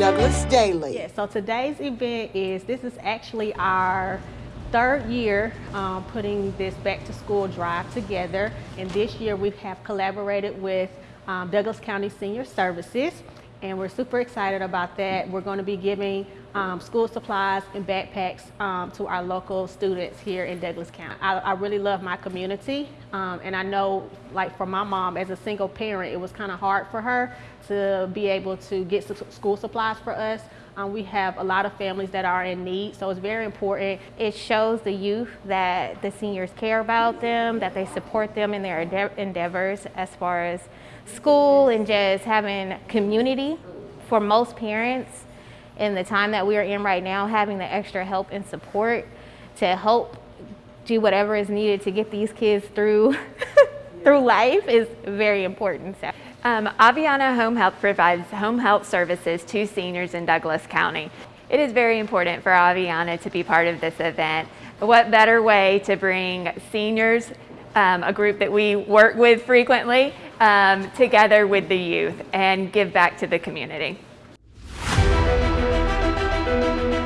Douglas Daily. Yeah, so today's event is, this is actually our third year um, putting this back to school drive together. And this year we have collaborated with um, Douglas County Senior Services and we're super excited about that. We're going to be giving um, school supplies and backpacks um, to our local students here in Douglas County. I, I really love my community um, and I know like for my mom as a single parent it was kind of hard for her to be able to get school supplies for us. Um, we have a lot of families that are in need so it's very important. It shows the youth that the seniors care about them, that they support them in their endeavors as far as school and just having community for most parents in the time that we are in right now, having the extra help and support to help do whatever is needed to get these kids through through life is very important. So. Um, Aveanna Home Health provides home health services to seniors in Douglas County. It is very important for Aveanna to be part of this event. What better way to bring seniors, um, a group that we work with frequently, um, together with the youth and give back to the community. Thank you.